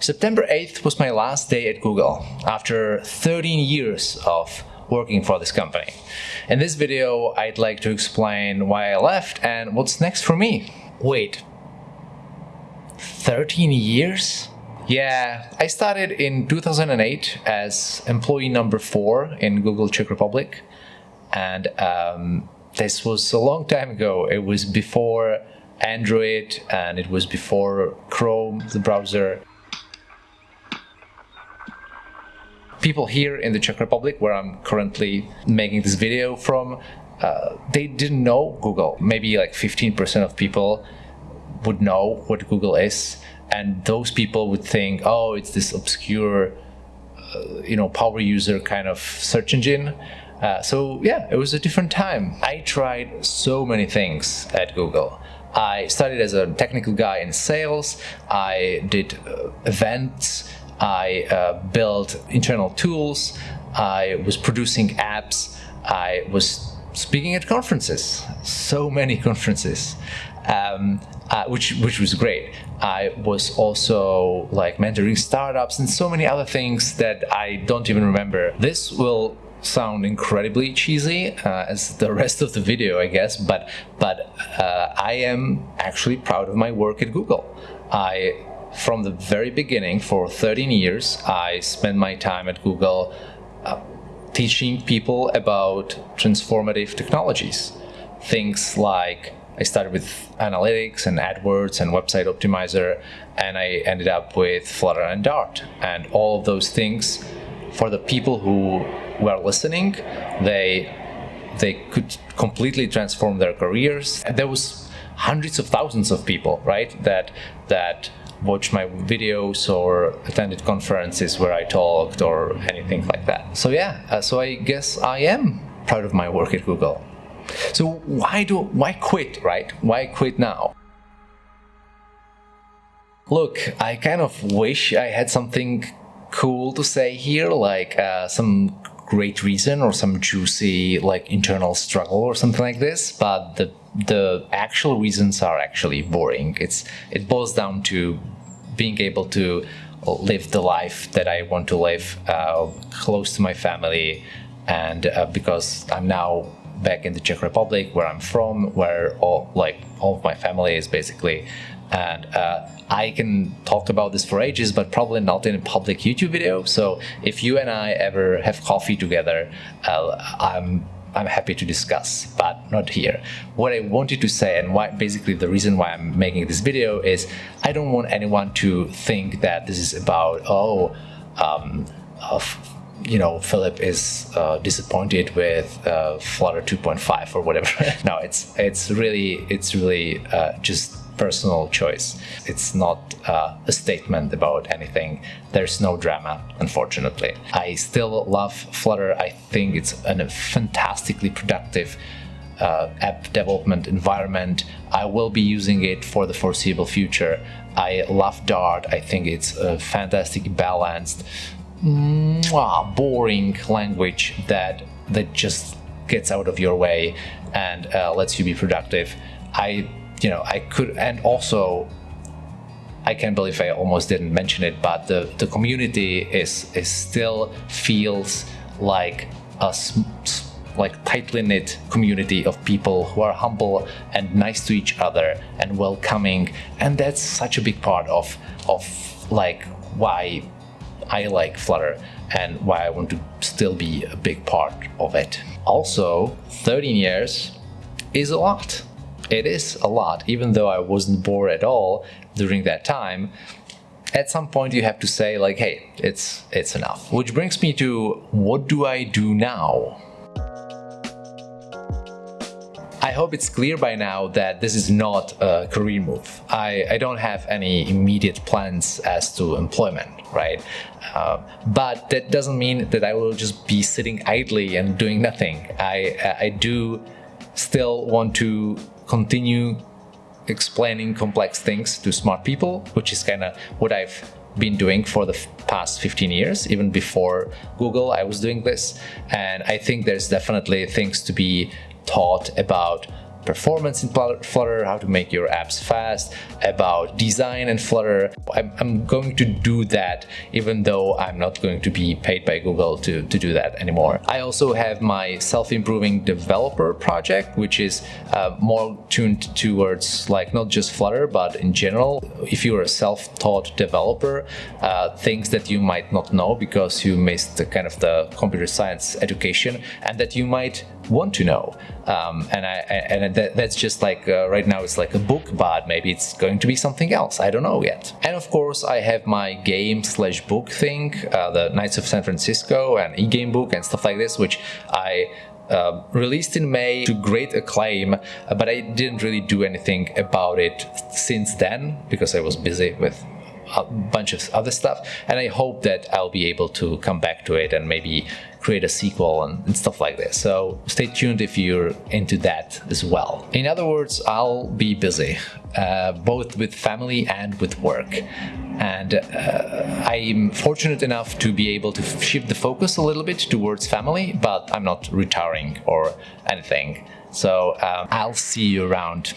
September 8th was my last day at Google after 13 years of working for this company. In this video, I'd like to explain why I left and what's next for me. Wait, 13 years? Yeah, I started in 2008 as employee number four in Google Czech Republic. And um, this was a long time ago. It was before Android and it was before Chrome, the browser. People here in the Czech Republic, where I'm currently making this video from, uh, they didn't know Google. Maybe like 15% of people would know what Google is. And those people would think, oh, it's this obscure, uh, you know, power user kind of search engine. Uh, so yeah, it was a different time. I tried so many things at Google. I started as a technical guy in sales. I did uh, events I uh, built internal tools, I was producing apps, I was speaking at conferences, so many conferences, um, uh, which which was great. I was also like mentoring startups and so many other things that I don't even remember. This will sound incredibly cheesy uh, as the rest of the video, I guess, but but uh, I am actually proud of my work at Google. I from the very beginning, for 13 years, I spent my time at Google uh, teaching people about transformative technologies. Things like I started with analytics and AdWords and website optimizer, and I ended up with Flutter and Dart. And all of those things, for the people who were listening, they they could completely transform their careers. There was hundreds of thousands of people, right, that that watch my videos or attended conferences where I talked or anything like that. So yeah, uh, so I guess I am proud of my work at Google. So why do why quit, right? Why quit now? Look, I kind of wish I had something cool to say here, like uh, some great reason or some juicy like internal struggle or something like this, but the the actual reasons are actually boring. It's it boils down to being able to live the life that I want to live, uh, close to my family, and uh, because I'm now back in the Czech Republic, where I'm from, where all like all of my family is basically, and uh, I can talk about this for ages, but probably not in a public YouTube video. So if you and I ever have coffee together, uh, I'm I'm happy to discuss, but not here. What I wanted to say and why basically the reason why I'm making this video is I don't want anyone to think that this is about, oh, um, you know, Filip is uh, disappointed with uh, Flutter 2.5 or whatever. no, it's it's really it's really uh, just personal choice. It's not uh, a statement about anything. There's no drama, unfortunately. I still love Flutter. I think it's a fantastically productive uh, app development environment. I will be using it for the foreseeable future. I love Dart. I think it's a fantastic balanced, mwah, boring language that that just gets out of your way and uh, lets you be productive. I you know, I could, and also, I can't believe I almost didn't mention it, but the, the community is, is still feels like a like tightly knit community of people who are humble and nice to each other and welcoming and that's such a big part of of like why I like Flutter and why I want to still be a big part of it. Also, 13 years is a lot it is a lot, even though I wasn't bored at all during that time. At some point you have to say like, hey, it's, it's enough. Which brings me to what do I do now? I hope it's clear by now that this is not a career move. I, I don't have any immediate plans as to employment, right? Uh, but that doesn't mean that I will just be sitting idly and doing nothing. I, I do still want to continue explaining complex things to smart people, which is kind of what I've been doing for the past 15 years. Even before Google, I was doing this. And I think there's definitely things to be taught about performance in Flutter, how to make your apps fast, about design in Flutter. I'm, I'm going to do that even though I'm not going to be paid by Google to, to do that anymore. I also have my self-improving developer project, which is uh, more tuned towards like not just Flutter, but in general, if you're a self-taught developer, uh, things that you might not know because you missed the kind of the computer science education and that you might want to know. Um, and I, and that, that's just like uh, right now it's like a book, but maybe it's going to be something else. I don't know yet. And of course, I have my game slash book thing, uh, the Knights of San Francisco and e-game book and stuff like this, which I uh, released in May to great acclaim, but I didn't really do anything about it since then because I was busy with a bunch of other stuff and I hope that I'll be able to come back to it and maybe create a sequel and, and, stuff like this. So stay tuned if you're into that as well. In other words, I'll be busy, uh, both with family and with work. And uh, I'm fortunate enough to be able to shift the focus a little bit towards family, but I'm not retiring or anything. So um, I'll see you around.